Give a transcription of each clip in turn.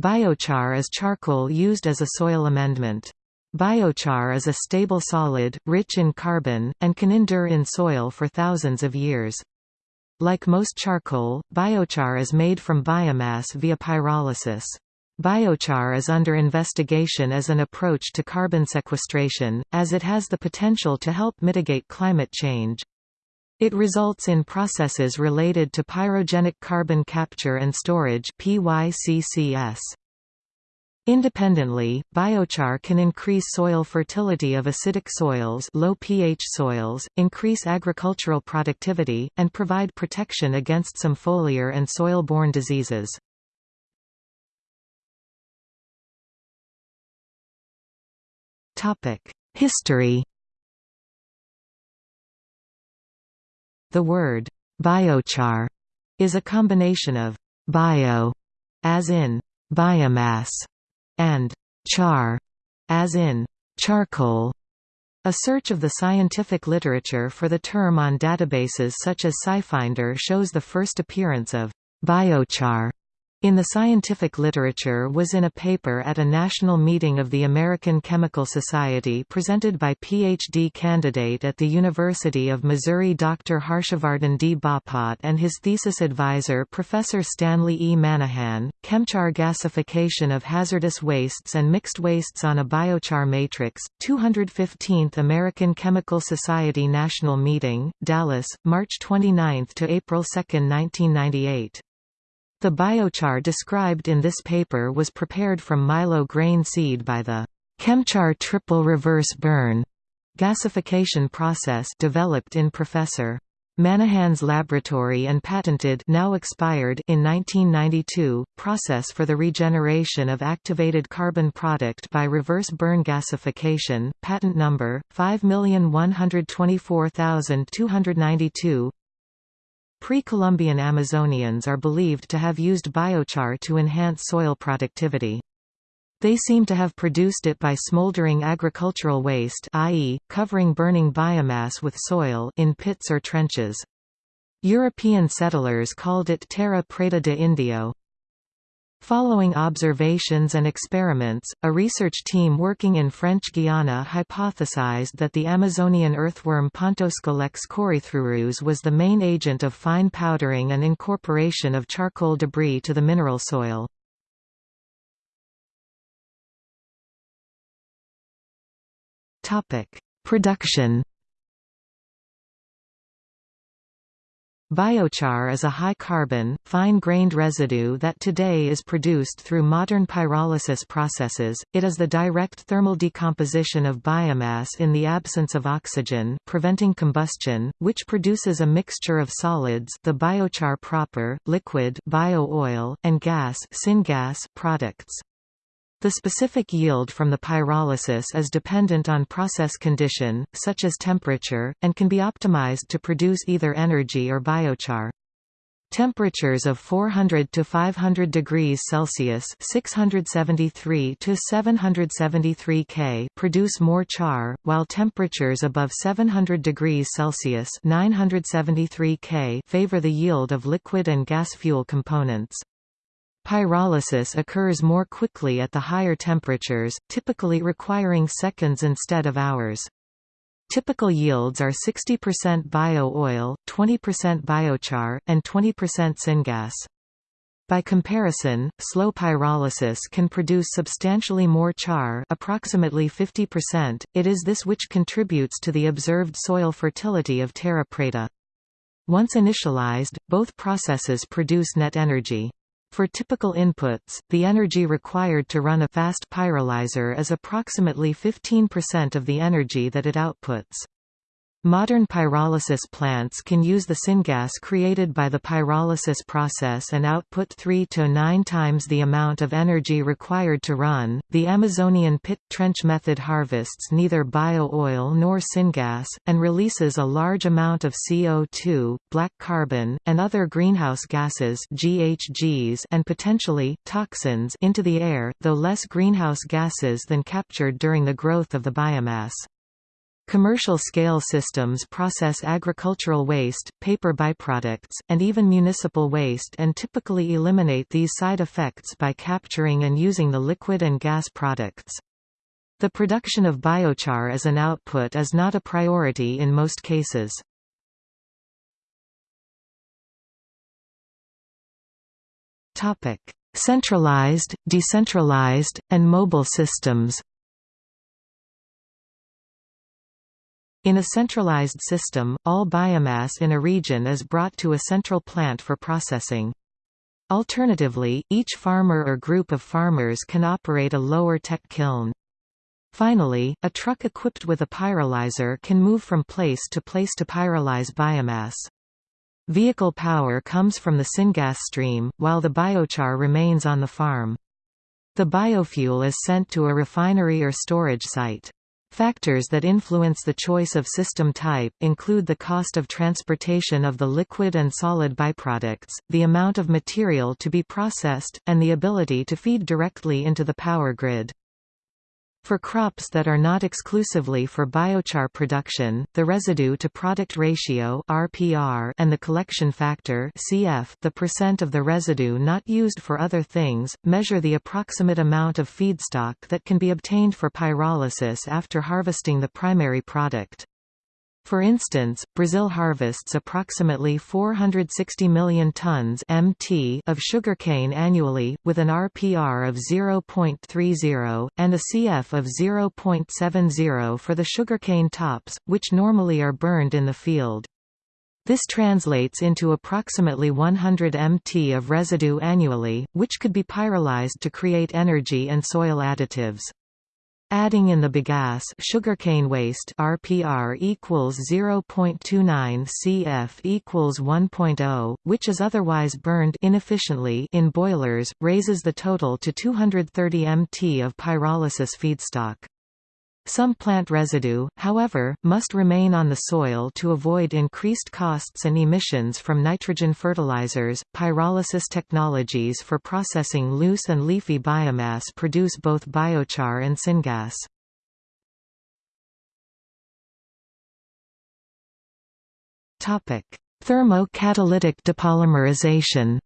Biochar is charcoal used as a soil amendment. Biochar is a stable solid, rich in carbon, and can endure in soil for thousands of years. Like most charcoal, biochar is made from biomass via pyrolysis. Biochar is under investigation as an approach to carbon sequestration, as it has the potential to help mitigate climate change. It results in processes related to pyrogenic carbon capture and storage PYCCS. Independently, biochar can increase soil fertility of acidic soils low pH soils, increase agricultural productivity, and provide protection against some foliar and soil-borne diseases. History The word biochar is a combination of bio, as in biomass, and char, as in charcoal. A search of the scientific literature for the term on databases such as SciFinder shows the first appearance of biochar in the scientific literature was in a paper at a national meeting of the American Chemical Society presented by PhD candidate at the University of Missouri Dr. Harshavardhan D. Bapat and his thesis advisor Professor Stanley E. Manahan, Chemchar gasification of hazardous wastes and mixed wastes on a biochar matrix, 215th American Chemical Society National Meeting, Dallas, March 29 to April 2, 1998. The biochar described in this paper was prepared from milo grain seed by the Chemchar triple reverse burn gasification process developed in Professor Manahan's laboratory and patented now expired in 1992, process for the regeneration of activated carbon product by reverse burn gasification, patent number, 5124292 Pre-Columbian Amazonians are believed to have used biochar to enhance soil productivity. They seem to have produced it by smoldering agricultural waste i.e., covering burning biomass with soil in pits or trenches. European settlers called it terra preta de indio. Following observations and experiments, a research team working in French Guiana hypothesized that the Amazonian earthworm Pontoscolex corythrurus was the main agent of fine powdering and incorporation of charcoal debris to the mineral soil. Production Biochar is a high-carbon, fine-grained residue that today is produced through modern pyrolysis processes. It is the direct thermal decomposition of biomass in the absence of oxygen, preventing combustion, which produces a mixture of solids, the biochar proper, liquid bio-oil, and gas, syngas products. The specific yield from the pyrolysis is dependent on process condition, such as temperature, and can be optimized to produce either energy or biochar. Temperatures of 400 to 500 degrees Celsius (673 to 773 K) produce more char, while temperatures above 700 degrees Celsius (973 K) favor the yield of liquid and gas fuel components. Pyrolysis occurs more quickly at the higher temperatures, typically requiring seconds instead of hours. Typical yields are 60% bio-oil, 20% biochar, and 20% syngas. By comparison, slow pyrolysis can produce substantially more char approximately 50%, it is this which contributes to the observed soil fertility of terra preta. Once initialized, both processes produce net energy. For typical inputs, the energy required to run a fast pyrolyzer is approximately 15% of the energy that it outputs. Modern pyrolysis plants can use the syngas created by the pyrolysis process and output 3 to 9 times the amount of energy required to run. The Amazonian pit trench method harvests neither bio-oil nor syngas and releases a large amount of CO2, black carbon, and other greenhouse gases (GHGs) and potentially toxins into the air, though less greenhouse gases than captured during the growth of the biomass. Commercial-scale systems process agricultural waste, paper byproducts, and even municipal waste and typically eliminate these side effects by capturing and using the liquid and gas products. The production of biochar as an output is not a priority in most cases. Centralized, decentralized, and mobile systems In a centralized system, all biomass in a region is brought to a central plant for processing. Alternatively, each farmer or group of farmers can operate a lower-tech kiln. Finally, a truck equipped with a pyrolyzer can move from place to place to pyrolyze biomass. Vehicle power comes from the syngas stream, while the biochar remains on the farm. The biofuel is sent to a refinery or storage site. Factors that influence the choice of system type, include the cost of transportation of the liquid and solid byproducts, the amount of material to be processed, and the ability to feed directly into the power grid. For crops that are not exclusively for biochar production, the residue-to-product ratio (RPR) and the collection factor (CF), the percent of the residue not used for other things, measure the approximate amount of feedstock that can be obtained for pyrolysis after harvesting the primary product. For instance, Brazil harvests approximately 460 million tons (mt) of sugarcane annually, with an RPR of 0.30, and a CF of 0.70 for the sugarcane tops, which normally are burned in the field. This translates into approximately 100 mt of residue annually, which could be pyrolyzed to create energy and soil additives. Adding in the bagasse sugarcane waste RPR equals 0.29 CF equals 1.0, which is otherwise burned inefficiently in boilers, raises the total to 230 mt of pyrolysis feedstock. Some plant residue, however, must remain on the soil to avoid increased costs and emissions from nitrogen fertilizers. Pyrolysis technologies for processing loose and leafy biomass produce both biochar and syngas. Topic: Thermo-catalytic depolymerization.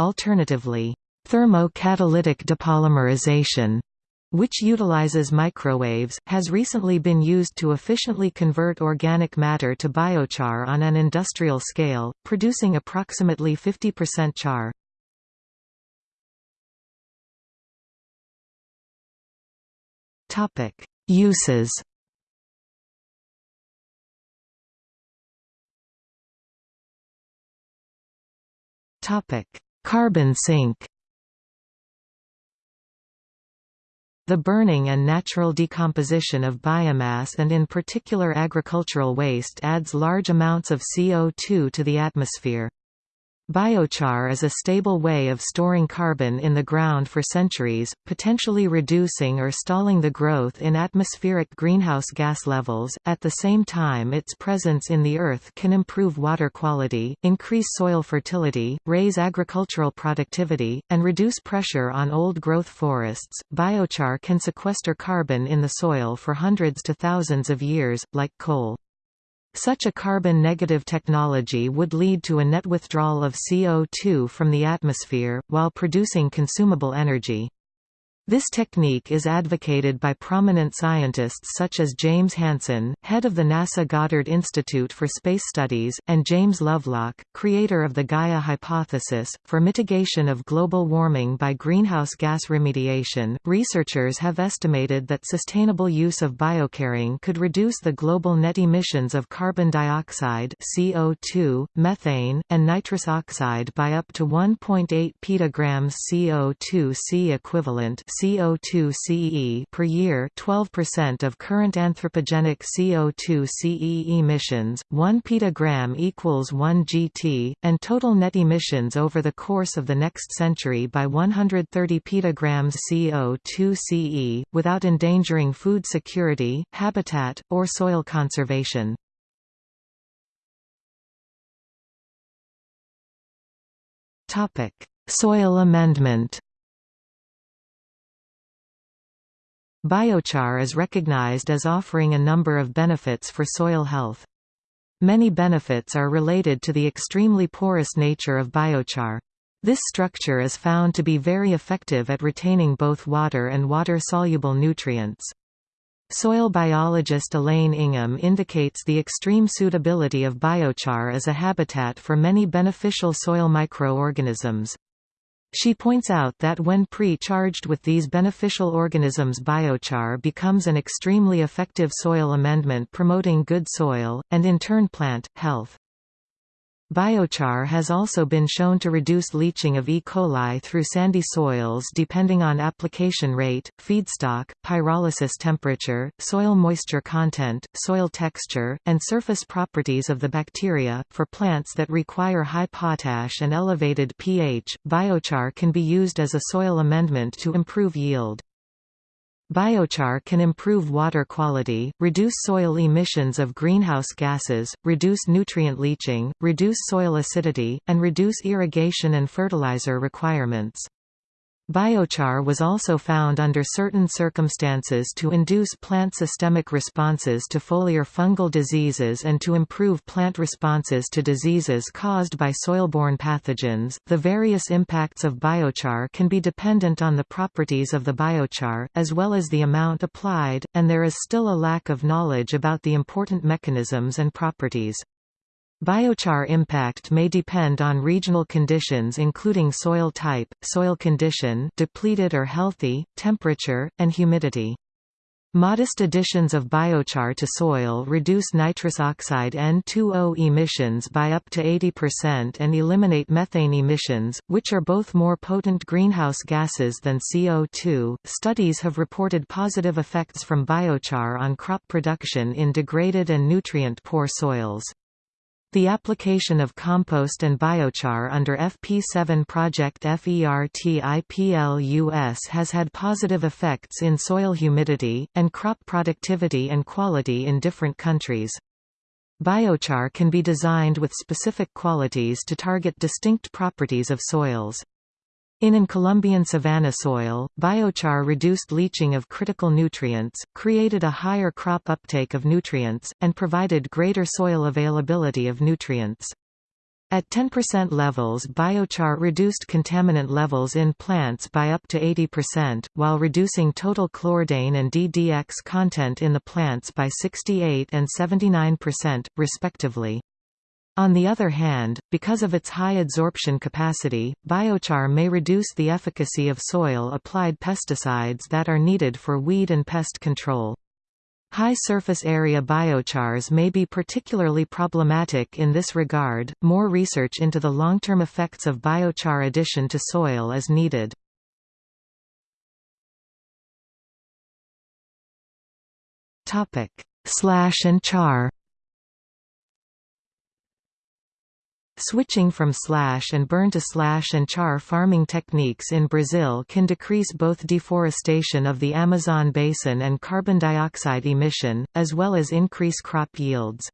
Alternatively, Thermo-catalytic depolymerization which utilizes microwaves, has recently been used to efficiently convert organic matter to biochar on an industrial scale, producing approximately 50% char. Uses Carbon sink The burning and natural decomposition of biomass and in particular agricultural waste adds large amounts of CO2 to the atmosphere. Biochar is a stable way of storing carbon in the ground for centuries, potentially reducing or stalling the growth in atmospheric greenhouse gas levels. At the same time, its presence in the earth can improve water quality, increase soil fertility, raise agricultural productivity, and reduce pressure on old growth forests. Biochar can sequester carbon in the soil for hundreds to thousands of years, like coal. Such a carbon-negative technology would lead to a net withdrawal of CO2 from the atmosphere, while producing consumable energy. This technique is advocated by prominent scientists such as James Hansen, head of the NASA Goddard Institute for Space Studies, and James Lovelock, creator of the Gaia hypothesis. For mitigation of global warming by greenhouse gas remediation, researchers have estimated that sustainable use of biocarring could reduce the global net emissions of carbon dioxide (CO2), methane, and nitrous oxide by up to 1.8 petagrams CO2 C equivalent CO2 CE per year 12% of current anthropogenic CO2 CE emissions, 1 petagram equals 1 GT, and total net emissions over the course of the next century by 130 petagrams CO2 CE, without endangering food security, habitat, or soil conservation. Topic: Soil amendment. Biochar is recognized as offering a number of benefits for soil health. Many benefits are related to the extremely porous nature of biochar. This structure is found to be very effective at retaining both water and water-soluble nutrients. Soil biologist Elaine Ingham indicates the extreme suitability of biochar as a habitat for many beneficial soil microorganisms. She points out that when pre-charged with these beneficial organisms biochar becomes an extremely effective soil amendment promoting good soil, and in turn plant, health. Biochar has also been shown to reduce leaching of E. coli through sandy soils depending on application rate, feedstock, pyrolysis temperature, soil moisture content, soil texture, and surface properties of the bacteria. For plants that require high potash and elevated pH, biochar can be used as a soil amendment to improve yield. Biochar can improve water quality, reduce soil emissions of greenhouse gases, reduce nutrient leaching, reduce soil acidity, and reduce irrigation and fertilizer requirements. Biochar was also found under certain circumstances to induce plant systemic responses to foliar fungal diseases and to improve plant responses to diseases caused by soil-borne pathogens. The various impacts of biochar can be dependent on the properties of the biochar, as well as the amount applied, and there is still a lack of knowledge about the important mechanisms and properties. Biochar impact may depend on regional conditions including soil type, soil condition depleted or healthy, temperature, and humidity. Modest additions of biochar to soil reduce nitrous oxide N2O emissions by up to 80% and eliminate methane emissions, which are both more potent greenhouse gases than CO2. Studies have reported positive effects from biochar on crop production in degraded and nutrient poor soils. The application of compost and biochar under FP7 project FERTIPLUS has had positive effects in soil humidity, and crop productivity and quality in different countries. Biochar can be designed with specific qualities to target distinct properties of soils. In an Colombian savanna soil, biochar reduced leaching of critical nutrients, created a higher crop uptake of nutrients, and provided greater soil availability of nutrients. At 10% levels biochar reduced contaminant levels in plants by up to 80%, while reducing total chlordane and DDX content in the plants by 68 and 79%, respectively. On the other hand, because of its high adsorption capacity, biochar may reduce the efficacy of soil-applied pesticides that are needed for weed and pest control. High surface area biochars may be particularly problematic in this regard. More research into the long-term effects of biochar addition to soil is needed. Topic: Slash and char. Switching from slash and burn to slash and char farming techniques in Brazil can decrease both deforestation of the Amazon basin and carbon dioxide emission, as well as increase crop yields.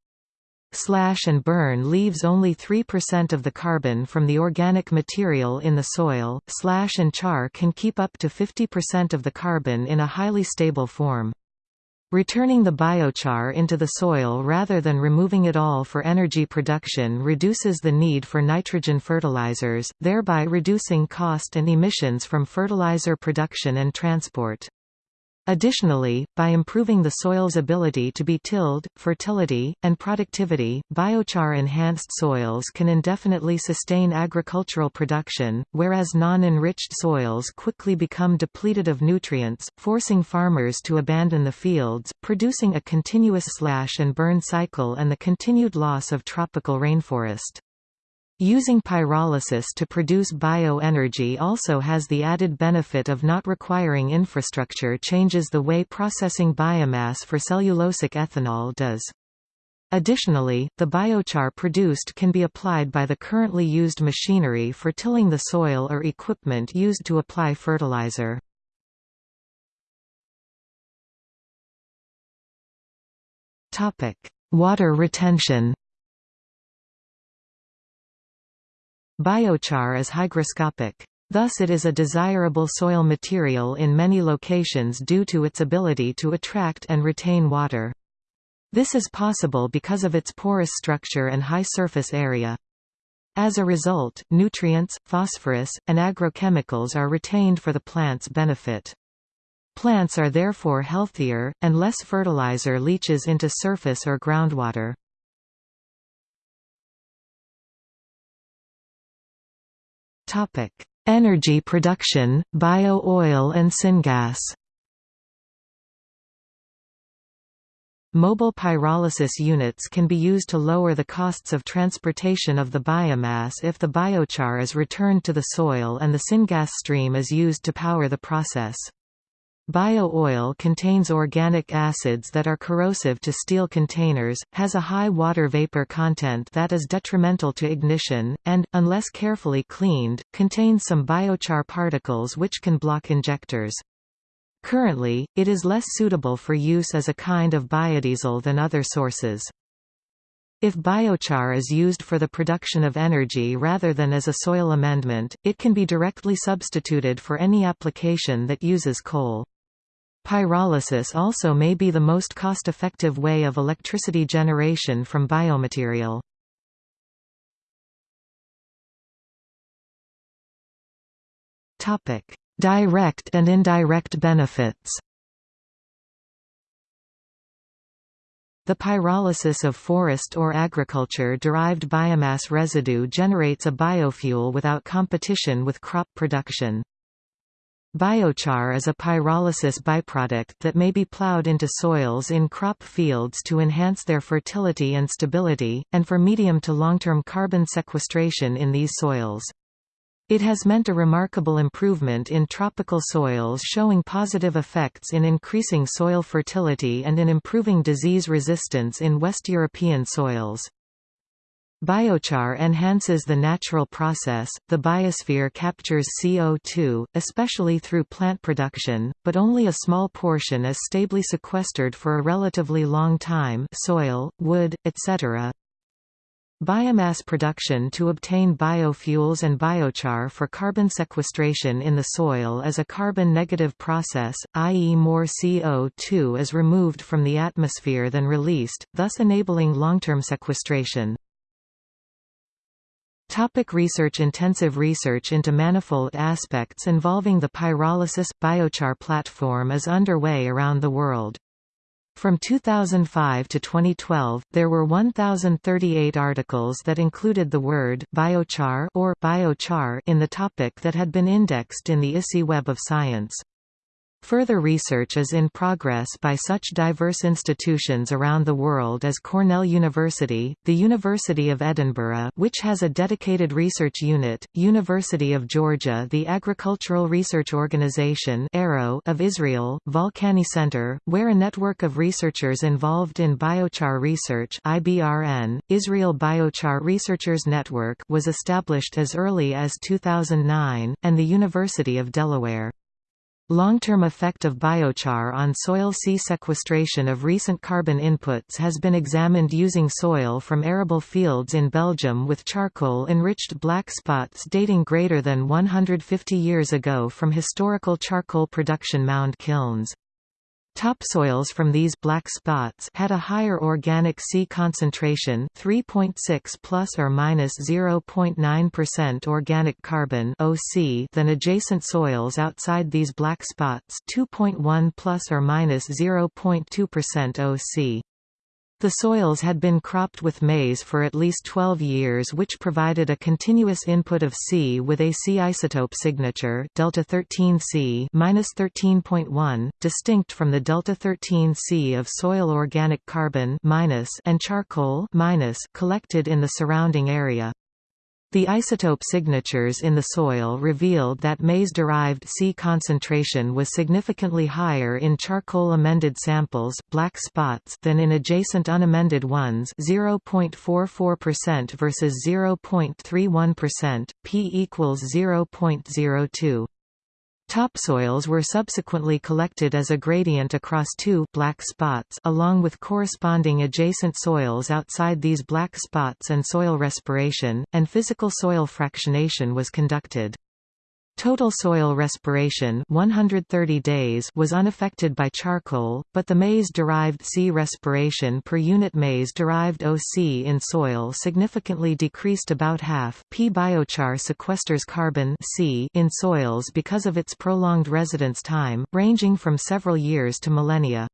Slash and burn leaves only 3% of the carbon from the organic material in the soil. Slash and char can keep up to 50% of the carbon in a highly stable form. Returning the biochar into the soil rather than removing it all for energy production reduces the need for nitrogen fertilizers, thereby reducing cost and emissions from fertilizer production and transport. Additionally, by improving the soil's ability to be tilled, fertility, and productivity, biochar-enhanced soils can indefinitely sustain agricultural production, whereas non-enriched soils quickly become depleted of nutrients, forcing farmers to abandon the fields, producing a continuous slash and burn cycle and the continued loss of tropical rainforest. Using pyrolysis to produce bioenergy also has the added benefit of not requiring infrastructure changes the way processing biomass for cellulosic ethanol does. Additionally, the biochar produced can be applied by the currently used machinery for tilling the soil or equipment used to apply fertilizer. Water retention Biochar is hygroscopic. Thus it is a desirable soil material in many locations due to its ability to attract and retain water. This is possible because of its porous structure and high surface area. As a result, nutrients, phosphorus, and agrochemicals are retained for the plant's benefit. Plants are therefore healthier, and less fertilizer leaches into surface or groundwater. Energy production, bio-oil and syngas Mobile pyrolysis units can be used to lower the costs of transportation of the biomass if the biochar is returned to the soil and the syngas stream is used to power the process. Bio-oil contains organic acids that are corrosive to steel containers, has a high water vapor content that is detrimental to ignition, and, unless carefully cleaned, contains some biochar particles which can block injectors. Currently, it is less suitable for use as a kind of biodiesel than other sources. If biochar is used for the production of energy rather than as a soil amendment, it can be directly substituted for any application that uses coal. Pyrolysis also may be the most cost-effective way of electricity generation from biomaterial. Topic: Direct and indirect benefits The pyrolysis of forest or agriculture-derived biomass residue generates a biofuel without competition with crop production. Biochar is a pyrolysis byproduct that may be plowed into soils in crop fields to enhance their fertility and stability, and for medium to long-term carbon sequestration in these soils. It has meant a remarkable improvement in tropical soils showing positive effects in increasing soil fertility and in improving disease resistance in West European soils. Biochar enhances the natural process, the biosphere captures CO2, especially through plant production, but only a small portion is stably sequestered for a relatively long time soil, wood, etc. Biomass production to obtain biofuels and biochar for carbon sequestration in the soil is a carbon-negative process, i.e. more CO2 is removed from the atmosphere than released, thus enabling long-term sequestration. Topic research Intensive research into manifold aspects involving the pyrolysis – biochar platform is underway around the world. From 2005 to 2012, there were 1,038 articles that included the word biochar or biochar in the topic that had been indexed in the ISI Web of Science. Further research is in progress by such diverse institutions around the world as Cornell University, the University of Edinburgh which has a dedicated research unit, University of Georgia the Agricultural Research Organization of Israel, Volcani Center, where a network of researchers involved in biochar research IBRN, Israel Biochar Researchers Network was established as early as 2009, and the University of Delaware. Long-term effect of biochar on soil C sequestration of recent carbon inputs has been examined using soil from arable fields in Belgium with charcoal-enriched black spots dating greater than 150 years ago from historical charcoal production mound kilns. Topsoils from these black spots had a higher organic C concentration 3.6 plus or minus 0.9% organic carbon OC than adjacent soils outside these black spots 2.1 plus or minus 0.2% OC. The soils had been cropped with maize for at least 12 years which provided a continuous input of C with a C isotope signature delta 13C -13.1, distinct from the delta 13C of soil organic carbon and charcoal collected in the surrounding area. The isotope signatures in the soil revealed that maize-derived C concentration was significantly higher in charcoal-amended samples black spots than in adjacent unamended ones 0.44% versus 0.31%, p equals 0.02. Topsoils were subsequently collected as a gradient across two black spots along with corresponding adjacent soils outside these black spots and soil respiration, and physical soil fractionation was conducted. Total soil respiration 130 days was unaffected by charcoal, but the maize-derived C respiration per unit maize-derived OC in soil significantly decreased about half P biochar sequesters carbon C in soils because of its prolonged residence time, ranging from several years to millennia.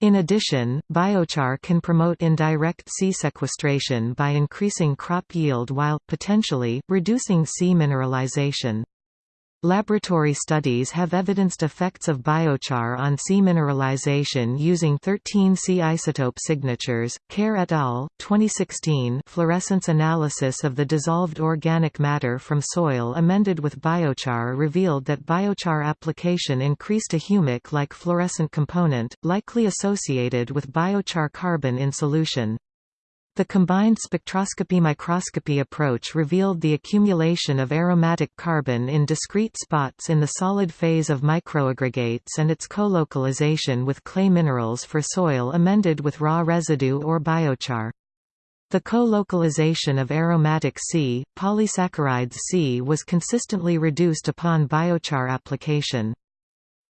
In addition, biochar can promote indirect C sequestration by increasing crop yield while, potentially, reducing C mineralization. Laboratory studies have evidenced effects of biochar on C mineralization using 13 C isotope signatures. Kerr et al. 2016 fluorescence analysis of the dissolved organic matter from soil amended with biochar revealed that biochar application increased a humic-like fluorescent component, likely associated with biochar carbon in solution. The combined spectroscopy-microscopy approach revealed the accumulation of aromatic carbon in discrete spots in the solid phase of microaggregates and its co-localization with clay minerals for soil amended with raw residue or biochar. The co-localization of aromatic C, polysaccharides C was consistently reduced upon biochar application.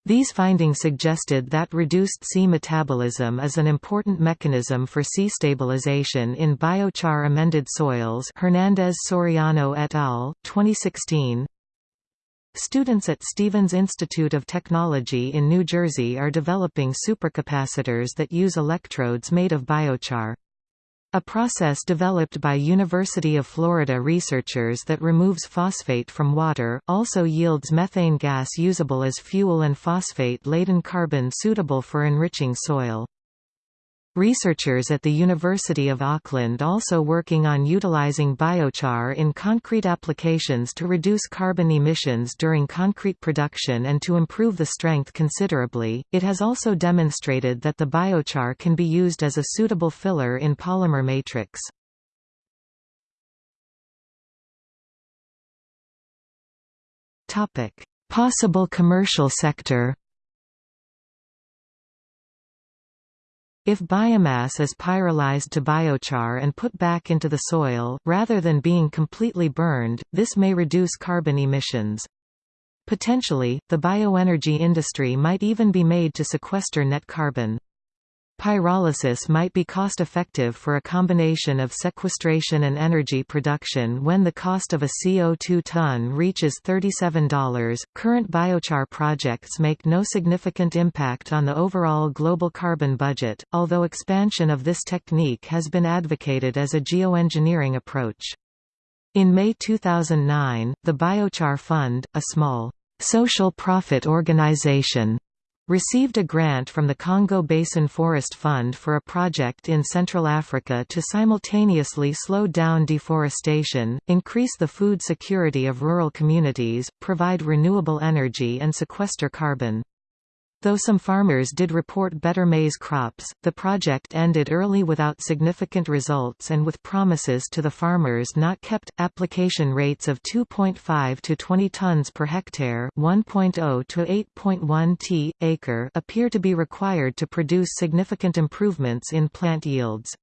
These findings suggested that reduced C metabolism is an important mechanism for C stabilization in biochar amended soils Hernandez Soriano et al., 2016. Students at Stevens Institute of Technology in New Jersey are developing supercapacitors that use electrodes made of biochar. A process developed by University of Florida researchers that removes phosphate from water, also yields methane gas usable as fuel and phosphate-laden carbon suitable for enriching soil. Researchers at the University of Auckland also working on utilizing biochar in concrete applications to reduce carbon emissions during concrete production and to improve the strength considerably. It has also demonstrated that the biochar can be used as a suitable filler in polymer matrix. Topic: Possible commercial sector. If biomass is pyrolyzed to biochar and put back into the soil, rather than being completely burned, this may reduce carbon emissions. Potentially, the bioenergy industry might even be made to sequester net carbon. Pyrolysis might be cost-effective for a combination of sequestration and energy production when the cost of a CO2 ton reaches $37. Current biochar projects make no significant impact on the overall global carbon budget, although expansion of this technique has been advocated as a geoengineering approach. In May 2009, the Biochar Fund, a small social profit organization received a grant from the Congo Basin Forest Fund for a project in Central Africa to simultaneously slow down deforestation, increase the food security of rural communities, provide renewable energy and sequester carbon. Though some farmers did report better maize crops, the project ended early without significant results and with promises to the farmers not kept. Application rates of 2.5 to 20 tons per hectare, 1.0 to 8.1 t acre appear to be required to produce significant improvements in plant yields.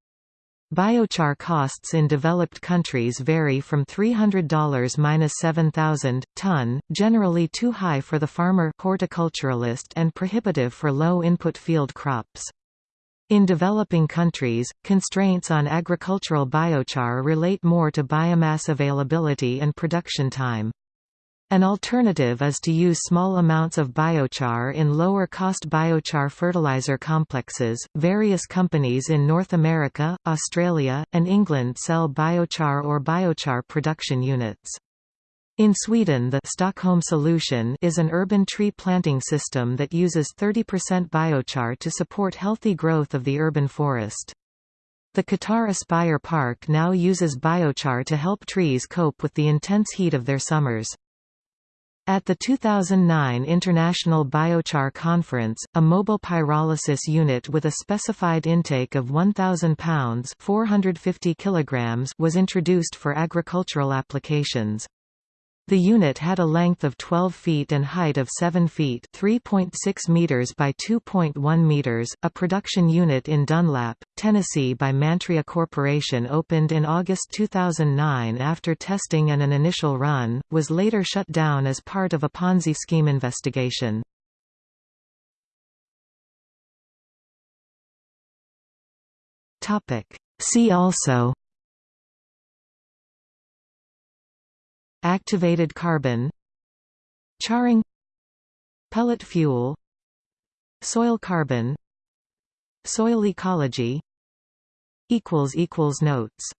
Biochar costs in developed countries vary from $300–7,000 ton, generally too high for the farmer horticulturalist and prohibitive for low-input field crops. In developing countries, constraints on agricultural biochar relate more to biomass availability and production time. An alternative is to use small amounts of biochar in lower cost biochar fertilizer complexes. Various companies in North America, Australia, and England sell biochar or biochar production units. In Sweden the Stockholm solution is an urban tree planting system that uses 30% biochar to support healthy growth of the urban forest. The Qatar Aspire Park now uses biochar to help trees cope with the intense heat of their summers. At the 2009 International Biochar Conference, a mobile pyrolysis unit with a specified intake of 1,000 pounds 450 kilograms was introduced for agricultural applications. The unit had a length of 12 feet and height of 7 feet (3.6 meters by 2.1 meters). A production unit in Dunlap, Tennessee by Mantria Corporation opened in August 2009 after testing and an initial run, was later shut down as part of a Ponzi scheme investigation. See also Activated carbon Charring Pellet fuel Soil carbon Soil ecology equals equals Notes